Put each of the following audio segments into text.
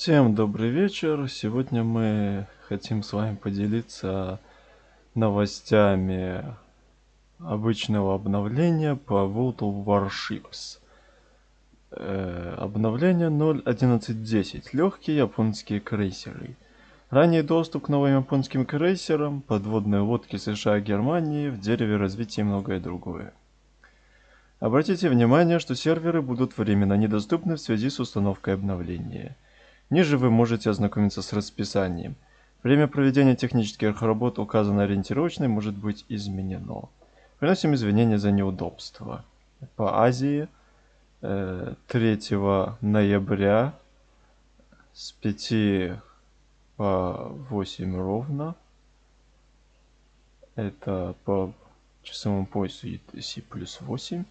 Всем добрый вечер. Сегодня мы хотим с вами поделиться новостями обычного обновления по World of Warships. Э, обновление 0.11.10. Легкие японские крейсеры. Ранний доступ к новым японским крейсерам, подводные лодки США и Германии, в дереве развития и многое другое. Обратите внимание, что серверы будут временно недоступны в связи с установкой обновления. Ниже вы можете ознакомиться с расписанием. Время проведения технических работ, указанное ориентировочной, может быть изменено. Приносим извинения за неудобства. По Азии 3 э, ноября с 5 по 8 ровно. Это по часовому поясу UTC плюс 8.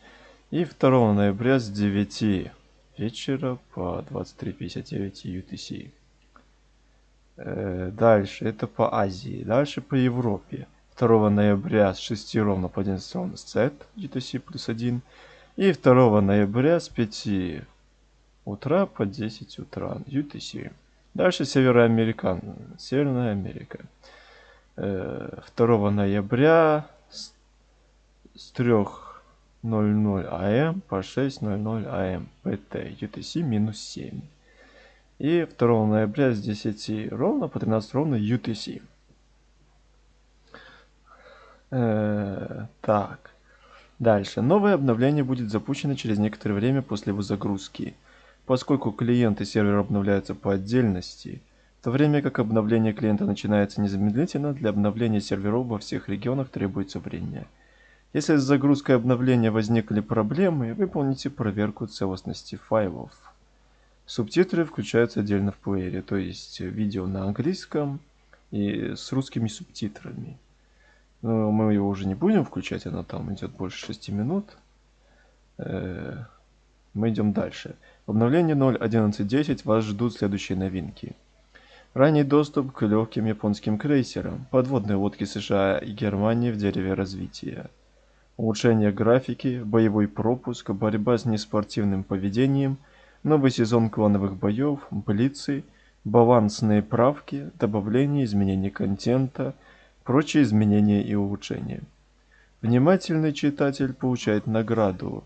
И 2 ноября с 9 вечера по 23.59 UTC. Э, дальше, это по Азии. Дальше по Европе. 2 ноября с 6 ровно по 11 ровно с Z, UTC плюс 1. И 2 ноября с 5 утра по 10 утра UTC. Дальше Североамерикан, Северная Америка. 2 э, ноября с 3 00 АМ по 6.00 АМ ПТ UTC минус 7. И 2 ноября с 10 ровно по 13 ровно UTC. Э, так. Дальше. Новое обновление будет запущено через некоторое время после его загрузки. Поскольку клиент и сервер обновляются по отдельности, в то время как обновление клиента начинается незамедлительно, для обновления серверов во всех регионах требуется время. Если с загрузкой обновления возникли проблемы, выполните проверку целостности файлов. Субтитры включаются отдельно в плеере, то есть видео на английском и с русскими субтитрами. Но мы его уже не будем включать, оно там идет больше 6 минут. Э, мы идем дальше. В обновлении 0.11.10 вас ждут следующие новинки. Ранний доступ к легким японским крейсерам, подводные лодки США и Германии в дереве развития улучшение графики, боевой пропуск, борьба с неспортивным поведением, новый сезон клановых боев, блицы, балансные правки, добавление изменений контента, прочие изменения и улучшения. Внимательный читатель получает награду.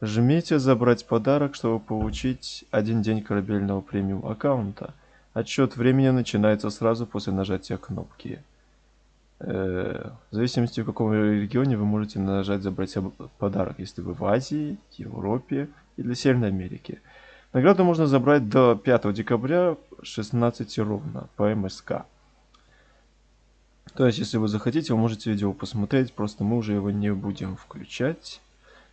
Жмите «Забрать подарок», чтобы получить один день корабельного премиум аккаунта. Отсчет времени начинается сразу после нажатия кнопки. Э, в зависимости в каком регионе вы можете нажать забрать подарок, если вы в Азии, Европе или Северной Америке. Награду можно забрать до 5 декабря 16 ровно по МСК. То есть, если вы захотите, вы можете видео посмотреть, просто мы уже его не будем включать.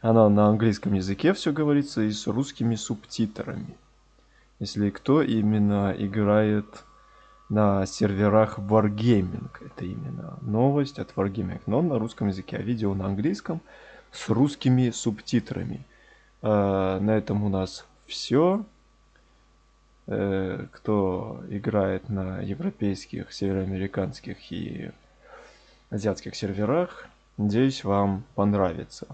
Оно на английском языке все говорится и с русскими субтитрами. Если кто именно играет на серверах Wargaming. Это именно новость от Wargaming, но на русском языке, а видео на английском с русскими субтитрами. А, на этом у нас все. Э, кто играет на европейских, североамериканских и азиатских серверах, надеюсь, вам понравится.